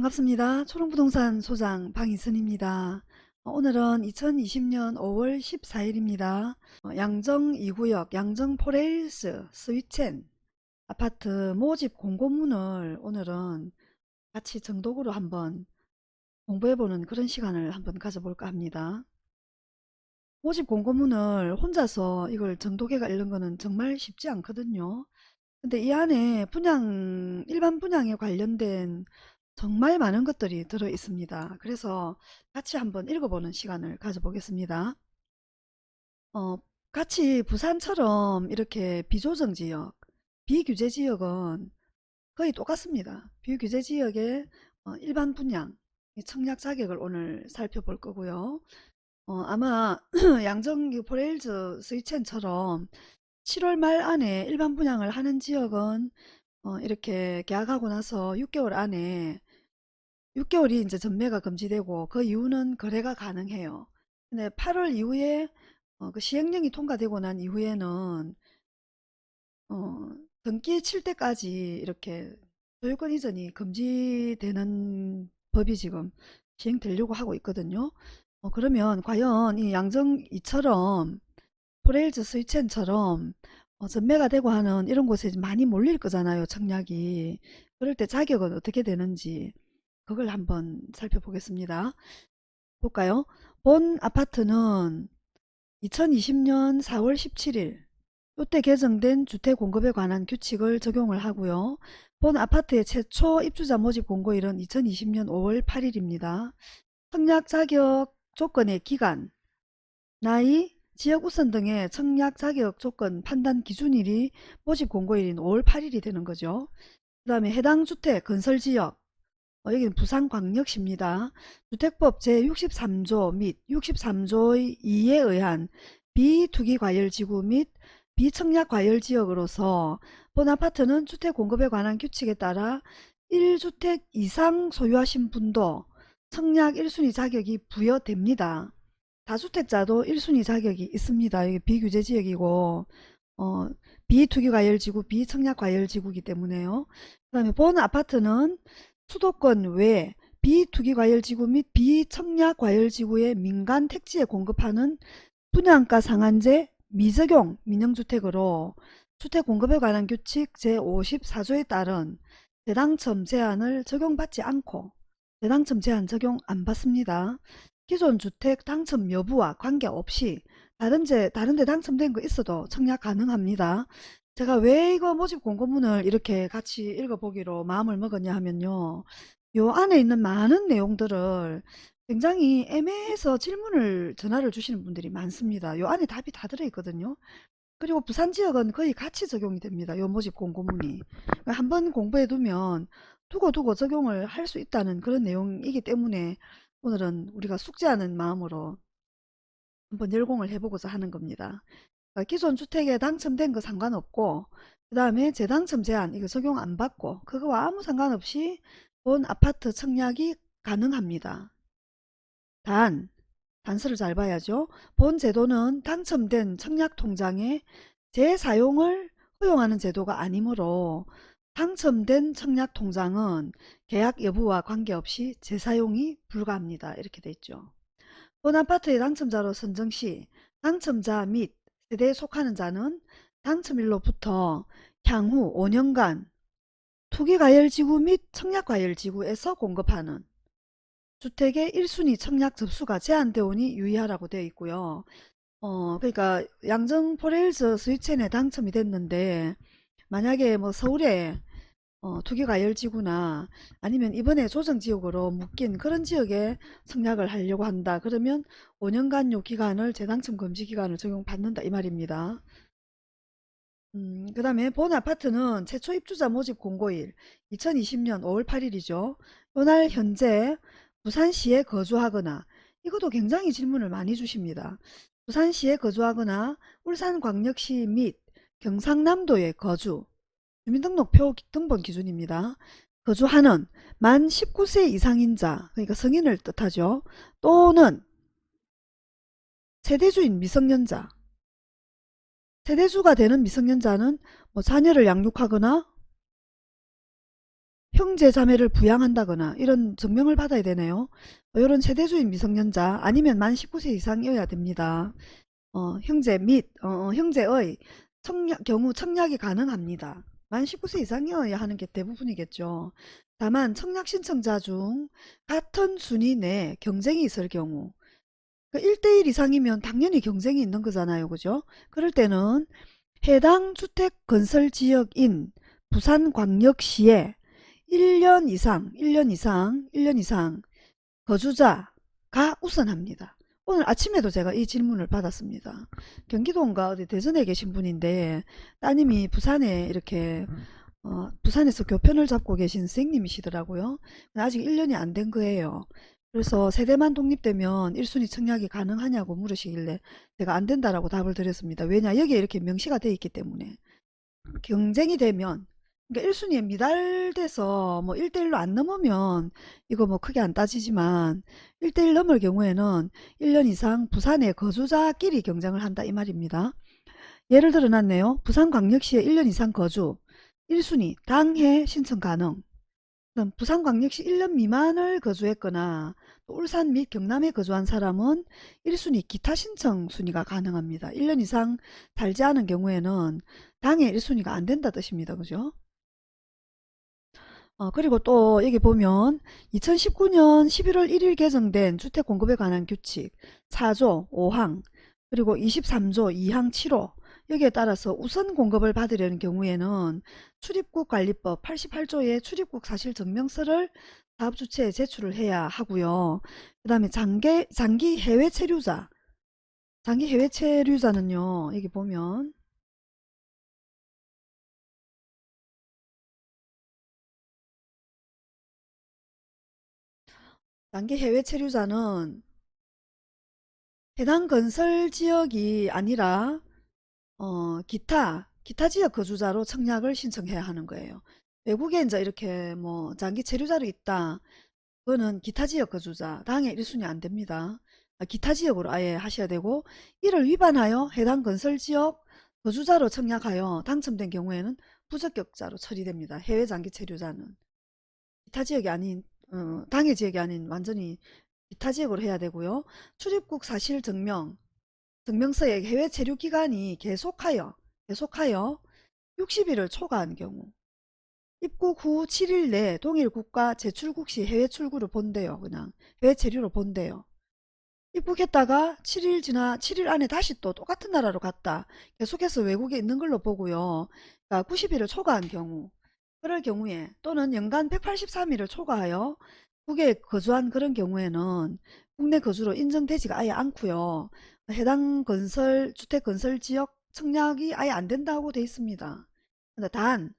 반갑습니다. 초롱부동산 소장 방희선입니다. 어, 오늘은 2020년 5월 14일입니다. 양정 2구역 양정 포레일스 스위첸 아파트 모집 공고문을 오늘은 같이 정독으로 한번 공부해보는 그런 시간을 한번 가져볼까 합니다. 모집 공고문을 혼자서 이걸 정독해가 읽는 거는 정말 쉽지 않거든요. 근데 이 안에 분양, 일반 분양에 관련된 정말 많은 것들이 들어 있습니다. 그래서 같이 한번 읽어보는 시간을 가져보겠습니다. 어, 같이 부산처럼 이렇게 비조정 지역, 비규제 지역은 거의 똑같습니다. 비규제 지역의 어, 일반 분양, 청약 자격을 오늘 살펴볼 거고요. 어, 아마 양정 포레일즈 스위첸처럼 7월 말 안에 일반 분양을 하는 지역은 어, 이렇게 계약하고 나서 6개월 안에 6개월이 이제 전매가 금지되고 그 이후는 거래가 가능해요. 근데 8월 이후에 어, 그 시행령이 통과되고 난 이후에는 어, 등기 칠 때까지 이렇게 소유권 이전이 금지되는 법이 지금 시행되려고 하고 있거든요. 어, 그러면 과연 이 양정 이처럼 포레일즈 스위첸처럼 어, 전매가 되고 하는 이런 곳에 많이 몰릴 거잖아요. 청약이. 그럴 때 자격은 어떻게 되는지 그걸 한번 살펴보겠습니다. 볼까요? 본 아파트는 2020년 4월 17일 이때 개정된 주택공급에 관한 규칙을 적용을 하고요. 본 아파트의 최초 입주자 모집 공고일은 2020년 5월 8일입니다. 청약 자격 조건의 기간, 나이, 지역 우선 등의 청약 자격 조건 판단 기준일이 모집 공고일인 5월 8일이 되는 거죠. 그 다음에 해당 주택 건설지역, 어, 여기는 부산광역시입니다. 주택법 제63조 및 63조 2에 의한 비투기과열지구 및 비청약과열지역으로서 본 아파트는 주택 공급에 관한 규칙에 따라 1주택 이상 소유하신 분도 청약 1순위 자격이 부여됩니다. 다주택자도 1순위 자격이 있습니다. 이게 비규제 지역이고 어, 비투기과열지구, 비청약과열지구이기 때문에요. 그 다음에 본 아파트는 수도권 외 비투기과열지구 및 비청약과열지구의 민간 택지에 공급하는 분양가 상한제 미적용 민영주택으로 주택 공급에 관한 규칙 제54조에 따른 대당첨 제한을 적용받지 않고 대당첨 제한 적용 안 받습니다. 기존 주택 당첨 여부와 관계없이 다른 데, 다른 데 당첨된 거 있어도 청약 가능합니다. 제가 왜 이거 모집 공고문을 이렇게 같이 읽어보기로 마음을 먹었냐 하면요. 요 안에 있는 많은 내용들을 굉장히 애매해서 질문을 전화를 주시는 분들이 많습니다. 요 안에 답이 다 들어있거든요. 그리고 부산 지역은 거의 같이 적용이 됩니다. 요 모집 공고문이. 그러니까 한번 공부해 두면 두고두고 적용을 할 수 있다는 그런 내용이기 때문에 오늘은 우리가 숙제하는 마음으로 한번 열공을 해보고자 하는 겁니다. 그러니까 기존 주택에 당첨된 거 상관없고 그 다음에 재당첨 제한 이거 적용 안 받고 그거와 아무 상관없이 본 아파트 청약이 가능합니다. 단 단서를 잘 봐야죠. 본 제도는 당첨된 청약통장의 재사용을 허용하는 제도가 아니므로 당첨된 청약통장은 계약 여부와 관계없이 재사용이 불가합니다. 이렇게 돼 있죠. 본 아파트의 당첨자로 선정 시 당첨자 및 세대에 속하는 자는 당첨일로부터 향후 5년간 투기과열지구 및 청약과열지구에서 공급하는 주택의 1순위 청약 접수가 제한되어 오니 유의하라고 되어 있고요. 어, 그러니까 양정 포레일즈 스위첸에 당첨이 됐는데 만약에 뭐 서울에 어, 투기과열지구나 아니면 이번에 조정지역으로 묶인 그런 지역에 청약을 하려고 한다. 그러면 5년간 요 기간을 재당첨 금지 기간을 적용받는다 이 말입니다. 음, 그 다음에 본 아파트는 최초 입주자 모집 공고일 2020년 5월 8일이죠. 이날 현재 부산시에 거주하거나 이것도 굉장히 질문을 많이 주십니다. 부산시에 거주하거나 울산광역시 및 경상남도에 거주 주민등록표 등본 기준입니다. 거주하는 만 19세 이상인 자 그러니까 성인을 뜻하죠. 또는 세대주인 미성년자 세대주가 되는 미성년자는 뭐 자녀를 양육하거나 형제 자매를 부양한다거나 이런 증명을 받아야 되네요. 이런 세대주인 미성년자 아니면 만 19세 이상이어야 됩니다. 어, 형제 및 어, 어, 형제의 청약, 경우 청약이 가능합니다. 만 19세 이상이어야 하는 게 대부분이겠죠. 다만 청약 신청자 중 같은 순위 내 경쟁이 있을 경우 그 1대1 이상이면 당연히 경쟁이 있는 거잖아요. 그죠? 그럴 때는 해당 주택 건설 지역인 부산광역시에 1년 이상, 1년 이상, 1년 이상 거주자가 우선합니다. 오늘 아침에도 제가 이 질문을 받았습니다. 경기도인가 어디 대전에 계신 분인데 따님이 부산에 이렇게 어, 부산에서 교편을 잡고 계신 선생님이시더라고요. 아직 1년이 안 된 거예요. 그래서 세대만 독립되면 1순위 청약이 가능하냐고 물으시길래 제가 안 된다라고 답을 드렸습니다. 왜냐 여기에 이렇게 명시가 돼 있기 때문에 경쟁이 되면 그러니까 1순위에 미달돼서 뭐 1대1로 안 넘으면 이거 뭐 크게 안 따지지만 1대1 넘을 경우에는 1년 이상 부산의 거주자끼리 경쟁을 한다 이 말입니다. 예를 들어 놨네요. 부산광역시에 1년 이상 거주 1순위 당해 신청 가능 부산광역시 1년 미만을 거주했거나 울산 및 경남에 거주한 사람은 1순위 기타 신청 순위가 가능합니다. 1년 이상 살지 않은 경우에는 당해 1순위가 안 된다 뜻입니다. 그죠? 어, 그리고 또 여기 보면 2019년 11월 1일 개정된 주택 공급에 관한 규칙 4조 5항 그리고 23조 2항 7호 여기에 따라서 우선 공급을 받으려는 경우에는 출입국 관리법 88조의 출입국 사실 증명서를 사업주체에 제출을 해야 하고요. 그 다음에 장기, 장기 해외 체류자 장기 해외 체류자는요. 여기 보면 단기 해외 체류자는 해당 건설 지역이 아니라 어, 기타 기타 지역 거주자로 청약을 신청해야 하는 거예요. 외국에 이제 이렇게 뭐 장기 체류자로 있다. 그거는 기타 지역 거주자 당해 1순위 안 됩니다. 아, 기타 지역으로 아예 하셔야 되고 이를 위반하여 해당 건설 지역 거주자로 청약하여 당첨된 경우에는 부적격자로 처리됩니다. 해외 장기 체류자는 기타 지역이 아닌 어, 당해 지역이 아닌 완전히 기타 지역으로 해야 되고요. 출입국 사실 증명, 증명서에 해외 체류 기간이 계속하여 계속하여 60일을 초과한 경우 입국 후 7일 내 동일 국가 재출국 시 해외 출구를 본대요. 그냥 해외 체류로 본대요. 입국했다가 7일 지나 7일 안에 다시 또 똑같은 나라로 갔다. 계속해서 외국에 있는 걸로 보고요. 그러니까 90일을 초과한 경우 그럴 경우에 또는 연간 183일을 초과하여 국외에 거주한 그런 경우에는 국내 거주로 인정되지가 아예 않고요. 해당 건설 주택 건설 지역 청약이 아예 안 된다고 돼 있습니다. 단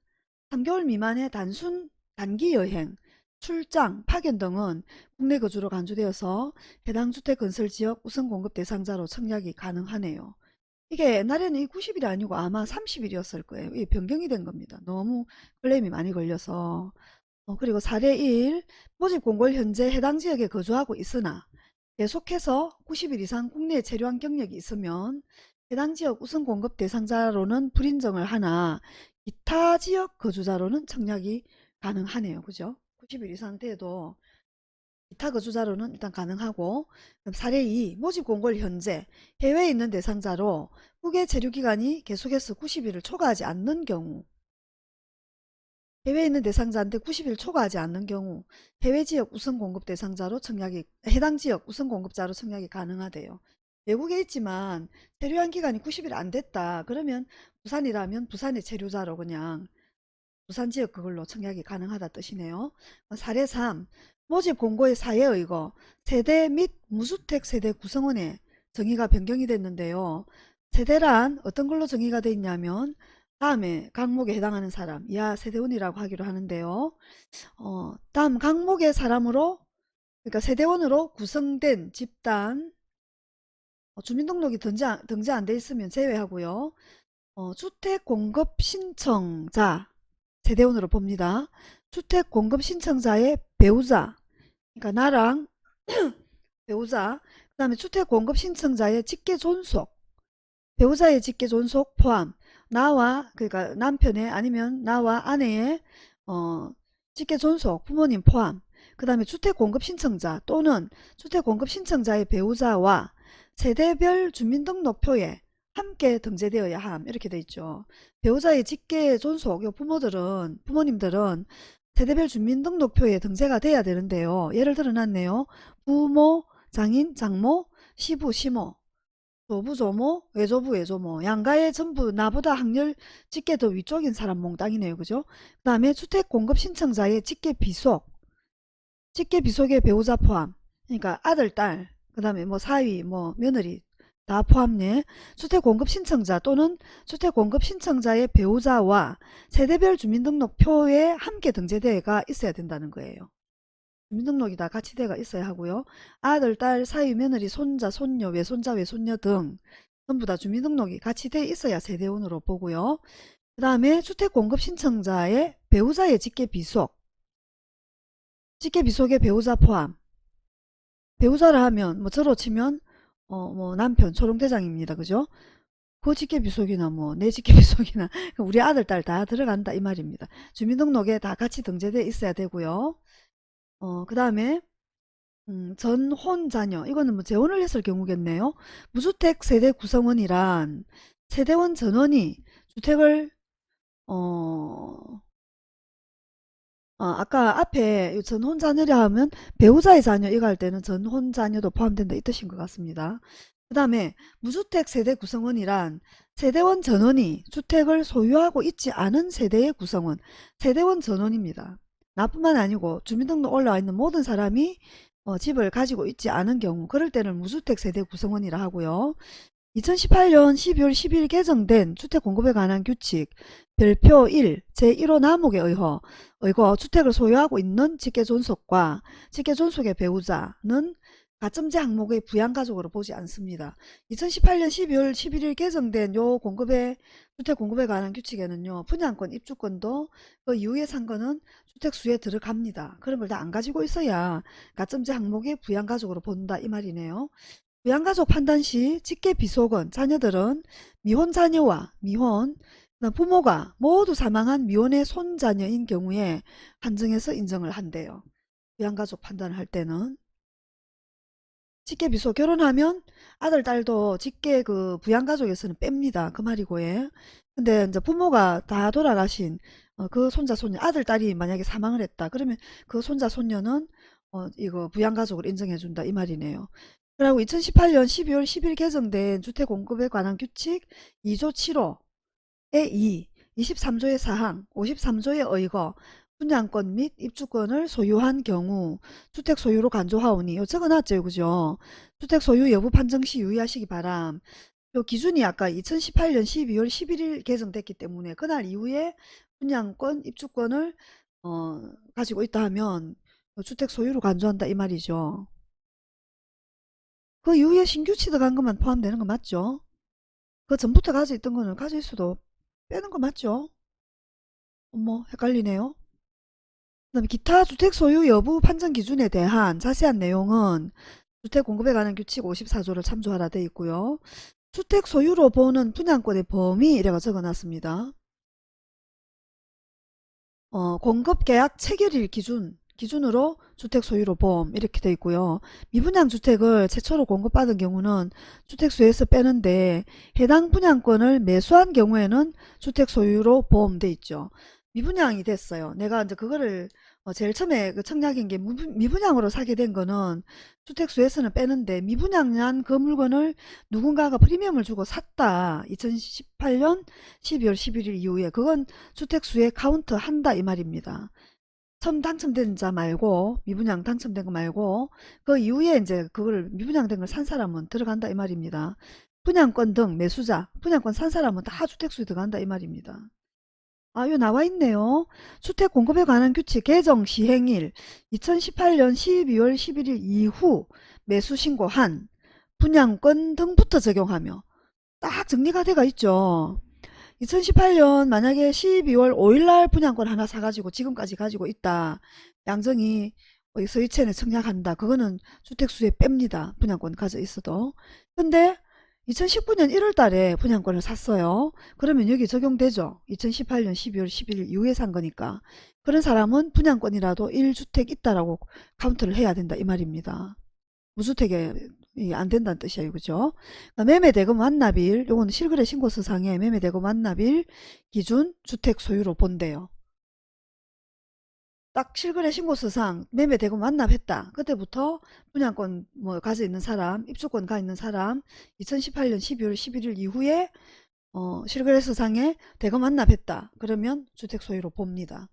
3개월 미만의 단순 단기 여행, 출장, 파견 등은 국내 거주로 간주되어서 해당 주택 건설 지역 우선 공급 대상자로 청약이 가능하네요. 이게 옛날에는 이 90일이 아니고 아마 30일이었을 거예요. 이게 변경이 된 겁니다. 너무 클레임이 많이 걸려서. 어, 그리고 사례 1. 모집 공고일 현재 해당 지역에 거주하고 있으나 계속해서 90일 이상 국내에 체류한 경력이 있으면 해당 지역 우선 공급 대상자로는 불인정을 하나 기타 지역 거주자로는 청약이 가능하네요. 그죠? 90일 이상 돼도 기타 거주자로는 일단 가능하고 사례 2 모집 공고일 현재 해외에 있는 대상자로 후계 체류기간이 계속해서 90일을 초과하지 않는 경우 해외에 있는 대상자인데 90일 초과하지 않는 경우 해외 지역 우선 공급 대상자로 청약이 해당 지역 우선 공급자로 청약이 가능하대요. 외국에 있지만 체류한 기간이 90일 안 됐다. 그러면 부산이라면 부산의 체류자로 그냥 부산 지역 그걸로 청약이 가능하다 뜻이네요. 사례 3 모집 공고의 사에 의거 세대 및 무주택 세대 구성원의 정의가 변경이 됐는데요. 세대란 어떤 걸로 정의가 되어 있냐면 다음에 강목에 해당하는 사람 이하 세대원이라고 하기로 하는데요. 어, 다음 강목의 사람으로 그러니까 세대원으로 구성된 집단 어, 주민등록이 등재, 등재 안 돼 있으면 제외하고요. 어, 주택 공급 신청자 세대원으로 봅니다. 주택 공급 신청자의 배우자 그러니까 나랑 배우자 그 다음에 주택 공급 신청자의 직계 존속 배우자의 직계 존속 포함 나와 그러니까 남편의 아니면 나와 아내의 어 직계 존속, 부모님 포함, 그 다음에 주택공급 신청자 또는 주택공급 신청자의 배우자와 세대별 주민등록표에 함께 등재되어야 함 이렇게 돼 있죠. 배우자의 직계 존속, 요 부모들은 부모님들은 세대별 주민등록표에 등재가 돼야 되는데요. 예를 들어놨네요. 부모, 장인, 장모, 시부, 시모, 조부, 조모, 외조부, 외조모 양가에 전부 나보다 학렬 직계 더 위쪽인 사람 몽땅이네요. 그죠? 그 다음에 주택공급 신청자의 직계 비속 직계 비속의 배우자 포함 그러니까 아들, 딸, 그 다음에 뭐 사위, 뭐 며느리 다 포함네. 주택공급 신청자 또는 주택공급 신청자의 배우자와 세대별 주민등록표에 함께 등재대가 있어야 된다는 거예요. 주민등록이 다 같이 돼가 있어야 하고요. 아들, 딸, 사위, 며느리, 손자, 손녀, 외손자, 외손녀 등 전부 다 주민등록이 같이 돼 있어야 세대원으로 보고요. 그 다음에 주택공급 신청자의 배우자의 직계 비속 직계 비속의 배우자 포함 배우자라 하면 뭐 저로 치면 어 뭐 남편 초롱대장입니다. 그죠? 그 직계 비속이나 뭐 내 직계 비속이나 우리 아들 딸 다 들어간다 이 말입니다. 주민등록에 다 같이 등재돼 있어야 되고요. 어 그 다음에 음, 전혼 자녀 이거는 뭐 재혼을 했을 경우겠네요. 무주택 세대 구성원이란 세대원 전원이 주택을 어 어, 아까 앞에 이 전혼 자녀라 하면 배우자의 자녀 이거 할 때는 전혼 자녀도 포함된다 이 뜻인 것 같습니다. 그 다음에 무주택 세대 구성원이란 세대원 전원이 주택을 소유하고 있지 않은 세대의 구성원 세대원 전원입니다. 나뿐만 아니고 주민등록 올라와 있는 모든 사람이 어, 집을 가지고 있지 않은 경우 그럴 때는 무주택 세대 구성원이라 하고요. 2018년 12월 10일 개정된 주택공급에 관한 규칙 별표 1 제1호 남목에 의거, 의거 주택을 소유하고 있는 직계존속과 직계존속의 배우자는 가점제 항목의 부양가족으로 보지 않습니다. 2018년 12월 11일 개정된 요 공급에 주택 공급에 관한 규칙에는요. 분양권 입주권도 그 이후에 산 거는 주택수에 들어갑니다. 그런 걸 다 안 가지고 있어야 가점제 항목의 부양가족으로 본다 이 말이네요. 부양가족 판단 시 직계 비속은 자녀들은 미혼 자녀와 미혼 부모가 모두 사망한 미혼의 손자녀인 경우에 한정해서 인정을 한대요. 부양가족 판단을 할 때는 직계 비속 결혼하면 아들 딸도 직계 그 부양가족에서는 뺍니다. 그 말이고 예. 근데 이제 부모가 다 돌아가신 어, 그 손자 손녀 아들 딸이 만약에 사망을 했다. 그러면 그 손자 손녀는 어, 이거 부양가족을 인정해 준다 이 말이네요. 그리고 2018년 12월 10일 개정된 주택공급에 관한 규칙 2조 7호의 2, 23조의 사항, 53조의 의거, 분양권 및 입주권을 소유한 경우 주택 소유로 간주하오니 요 적어놨죠 그죠. 주택 소유 여부 판정 시 유의하시기 바람. 요 기준이 아까 2018년 12월 11일 개정됐기 때문에 그날 이후에 분양권 입주권을 어, 가지고 있다 하면 주택 소유로 간주한다 이 말이죠 그 이후에 신규 취득한 것만 포함되는 거 맞죠 그 전부터 가지고 있던 거는 가질 수도 빼는 거 맞죠 어머 헷갈리네요 그 다음에 기타 주택 소유 여부 판정 기준에 대한 자세한 내용은 주택 공급에 관한 규칙 54조를 참조하라 되어 있고요. 주택 소유로 보는 분양권의 범위 이래가 적어놨습니다. 어, 공급 계약 체결일 기준 기준으로 주택 소유로 보험 이렇게 되어 있고요. 미분양 주택을 최초로 공급받은 경우는 주택 수에서 빼는데 해당 분양권을 매수한 경우에는 주택 소유로 보험돼 있죠. 미분양이 됐어요. 내가 이제 그거를 어, 제일 처음에 그 청약인 게 미분양으로 사게 된 거는 주택수에서는 빼는데 미분양한 그 물건을 누군가가 프리미엄을 주고 샀다. 2018년 12월 11일 이후에 그건 주택수에 카운트 한다 이 말입니다. 처음 당첨된 자 말고 미분양 당첨된 거 말고 그 이후에 이제 그걸 미분양된 걸 산 사람은 들어간다 이 말입니다. 분양권 등 매수자, 분양권 산 사람은 다 주택수에 들어간다 이 말입니다. 아, 요 나와 있네요. 주택 공급에 관한 규칙 개정 시행일 2018년 12월 11일 이후 매수 신고한 분양권 등부터 적용하며 딱 정리가 돼가 있죠. 2018년 만약에 12월 5일날 분양권 하나 사가지고 지금까지 가지고 있다. 양정이 서희채에 청약한다. 그거는 주택수에 뺍니다. 분양권 가져 있어도. 근데 2019년 1월 달에 분양권을 샀어요. 그러면 여기 적용되죠. 2018년 12월 11일 이후에 산 거니까. 그런 사람은 분양권이라도 1주택 있다라고 카운트를 해야 된다 이 말입니다. 무주택에 안 된다는 뜻이에요. 그죠? 그러니까 매매 대금 완납일 요거는 실거래 신고서상에 매매 대금 완납일 기준 주택 소유로 본대요. 딱 실거래 신고서상 매매 대금 완납했다. 그때부터 분양권 뭐 가져 있는 사람, 입주권 가 있는 사람 2018년 12월 11일 이후에 어, 실거래서상에 대금 완납했다. 그러면 주택 소유로 봅니다.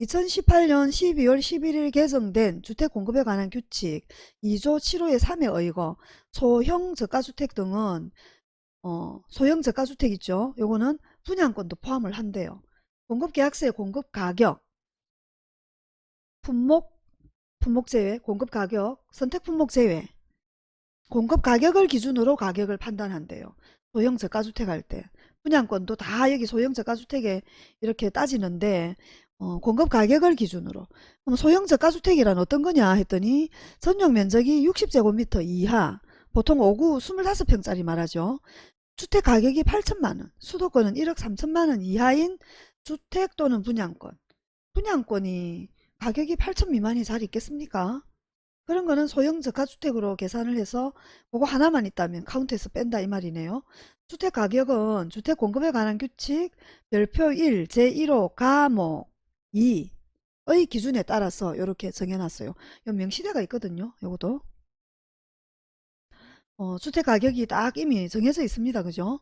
2018년 12월 11일 개정된 주택공급에 관한 규칙 2조 7호의 3에 의거 소형 저가주택 등은 어, 소형 저가주택 있죠. 요거는 분양권도 포함을 한대요. 공급계약서의 공급가격 품목, 품목 제외, 공급 가격, 선택 품목 제외. 공급 가격을 기준으로 가격을 판단한대요. 소형 저가주택 할 때. 분양권도 다 여기 소형 저가주택에 이렇게 따지는데 어, 공급 가격을 기준으로 그럼 소형 저가주택이란 어떤 거냐 했더니 전용 면적이 60제곱미터 이하 보통 5구 25평짜리 말하죠. 주택 가격이 8천만원 수도권은 1억 3천만원 이하인 주택 또는 분양권 분양권이 가격이 8천 미만이 잘 있겠습니까? 그런 거는 소형 저가주택으로 계산을 해서 그거 하나만 있다면 카운트에서 뺀다 이 말이네요. 주택 가격은 주택 공급에 관한 규칙 별표 1 제1호 가목 2의 기준에 따라서 이렇게 정해놨어요. 요 명시대가 있거든요. 요것도 어, 주택 가격이 딱 이미 정해져 있습니다. 그죠?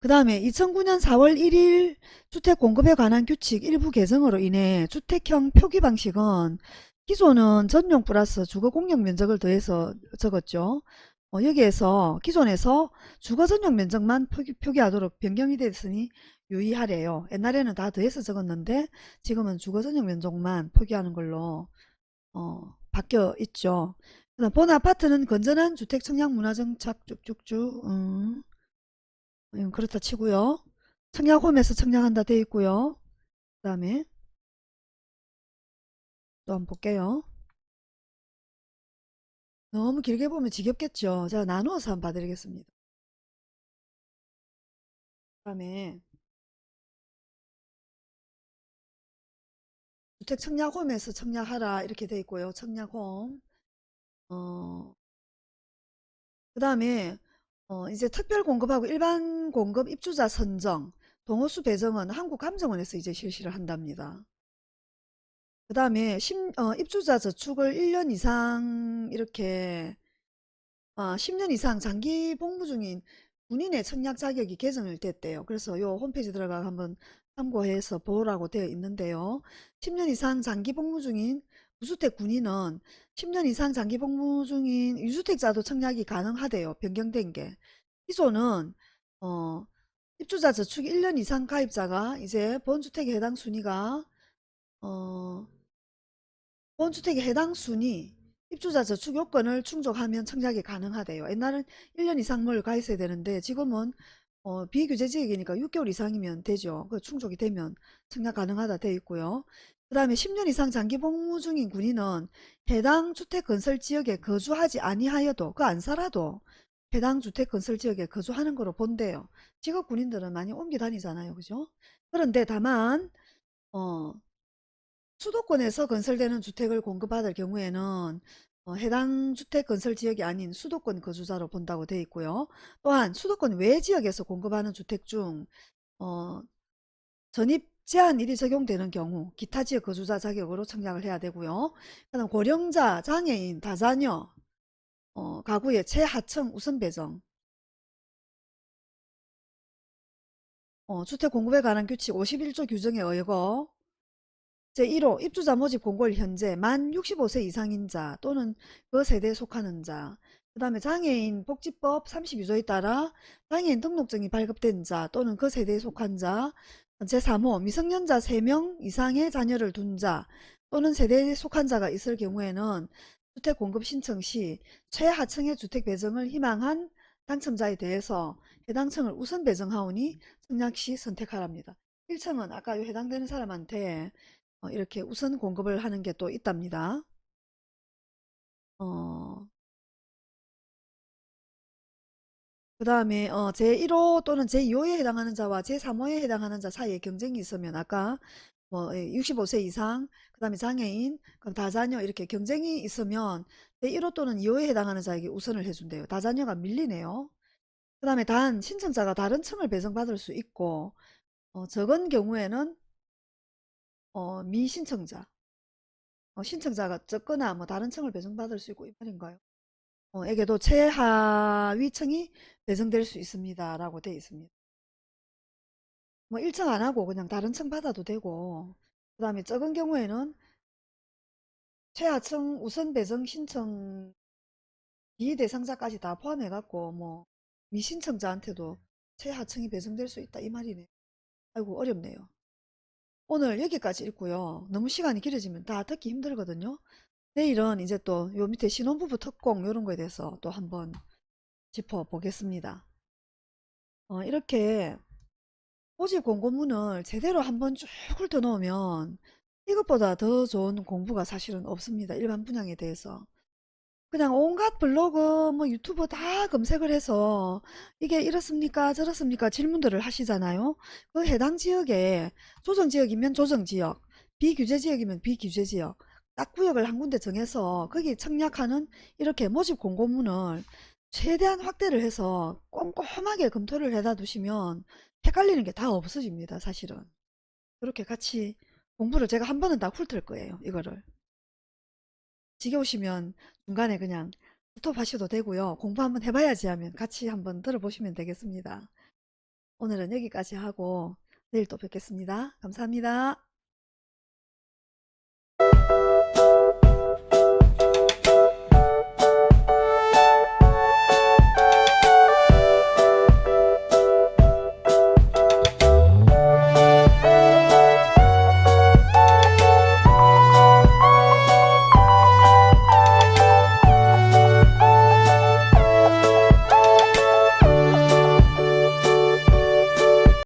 그 다음에 2009년 4월 1일 주택 공급에 관한 규칙 일부 개정으로 인해 주택형 표기 방식은 기존은 전용 플러스 주거 공용 면적을 더해서 적었죠. 어, 여기에서 기존에서 주거 전용 면적만 표기, 하도록 변경이 됐으니 유의하래요. 옛날에는 다 더해서 적었는데 지금은 주거 전용 면적만 표기하는 걸로 어, 바뀌어 있죠. 그다음 본 아파트는 건전한 주택 청약 문화 정착 쭉쭉쭉 음. 음, 그렇다 치고요. 청약홈에서 청약한다 돼 있고요. 그 다음에 또 한번 볼게요. 너무 길게 보면 지겹겠죠. 제가 나누어서 한번 봐드리겠습니다. 그 다음에 주택 청약홈에서 청약하라 이렇게 돼 있고요. 청약홈 어, 그 다음에 어, 이제 특별 공급하고 일반 공급 입주자 선정, 동호수 배정은 한국감정원에서 이제 실시를 한답니다. 그 다음에 어, 입주자 저축을 1년 이상 이렇게 어, 10년 이상 장기 복무 중인 군인의 청약 자격이 개정을 됐대요. 그래서 요 홈페이지 들어가 한번 참고해서 보라고 되어 있는데요. 10년 이상 장기 복무 중인 무주택 군인은 10년 이상 장기 복무 중인 유주택자도 청약이 가능하대요. 변경된 게. 기존은 어, 입주자 저축 1년 이상 가입자가 이제 본주택에 해당 순위가 어, 본주택에 해당 순위 입주자 저축 요건을 충족하면 청약이 가능하대요. 옛날은 1년 이상 뭘 가입해야 되는데 지금은 어, 비규제 지역이니까 6개월 이상이면 되죠. 그 충족이 되면 청약 가능하다 되어 있고요. 그 다음에 10년 이상 장기 복무 중인 군인은 해당 주택 건설 지역에 거주하지 아니하여도 그 안 살아도 해당 주택 건설 지역에 거주하는 거로 본대요. 직업 군인들은 많이 옮겨 다니잖아요. 그죠? 그런데 다만 어, 수도권에서 건설되는 주택을 공급받을 경우에는 어, 해당 주택 건설 지역이 아닌 수도권 거주자로 본다고 되어 있고요. 또한 수도권 외 지역에서 공급하는 주택 중 어, 전입 제한일이 적용되는 경우 기타 지역 거주자 자격으로 청약을 해야 되고요. 그다음 고령자, 장애인, 다자녀 어, 가구의 최하층 우선 배정 어, 주택 공급에 관한 규칙 51조 규정에 의거 제1호 입주자 모집 공고일 현재 만 65세 이상인 자 또는 그 세대에 속하는 자 그 다음에 장애인 복지법 32조에 따라 장애인 등록증이 발급된 자 또는 그 세대에 속한 자 제3호 미성년자 3명 이상의 자녀를 둔 자 또는 세대에 속한 자가 있을 경우에는 주택 공급 신청 시 최하층의 주택 배정을 희망한 당첨자에 대해서 해당 층을 우선 배정하오니 청약 시 선택하랍니다. 1층은 아까 해당되는 사람한테 어, 이렇게 우선 공급을 하는 게 또 있답니다. 어, 그 다음에 어, 제1호 또는 제2호에 해당하는 자와 제3호에 해당하는 자 사이에 경쟁이 있으면 아까 뭐 65세 이상 그 다음에 장애인 그럼 다자녀 이렇게 경쟁이 있으면 제1호 또는 2호에 해당하는 자에게 우선을 해준대요. 다자녀가 밀리네요. 그 다음에 단 신청자가 다른 층을 배정받을 수 있고 어, 적은 경우에는 어, 미신청자 어, 신청자가 적거나 뭐 다른 층을 배정받을 수 있고 이 말인가요? 어, 에게도 최하위층이 배정될 수 있습니다. 라고 되어 있습니다. 뭐 1층 안 하고 그냥 다른 층 받아도 되고 그 다음에 적은 경우에는 최하층 우선 배정 신청 비대상자까지 다 포함해 갖고 뭐 미신청자한테도 최하층이 배정될 수 있다 이 말이네. 아이고 어렵네요. 오늘 여기까지 읽고요. 너무 시간이 길어지면 다 듣기 힘들거든요. 내일은 이제 또 요 밑에 신혼부부 특공 이런 거에 대해서 또 한번 짚어보겠습니다. 어, 이렇게 모집 공고문을 제대로 한번 쭉 훑어놓으면 이것보다 더 좋은 공부가 사실은 없습니다. 일반 분양에 대해서. 그냥 온갖 블로그 뭐 유튜브 다 검색을 해서 이게 이렇습니까 저렇습니까 질문들을 하시잖아요. 그 해당 지역에 조정지역이면 조정지역 비규제지역이면 비규제지역 딱 구역을 한 군데 정해서 거기 청약하는 이렇게 모집 공고문을 최대한 확대를 해서 꼼꼼하게 검토를 해다 두시면 헷갈리는 게 다 없어집니다 사실은 그렇게 같이 공부를 제가 한 번은 다 훑을 거예요 이거를 지겨우시면 중간에 그냥 스톱 하셔도 되고요. 공부 한번 해봐야지 하면 같이 한번 들어보시면 되겠습니다. 오늘은 여기까지 하고 내일 또 뵙겠습니다. 감사합니다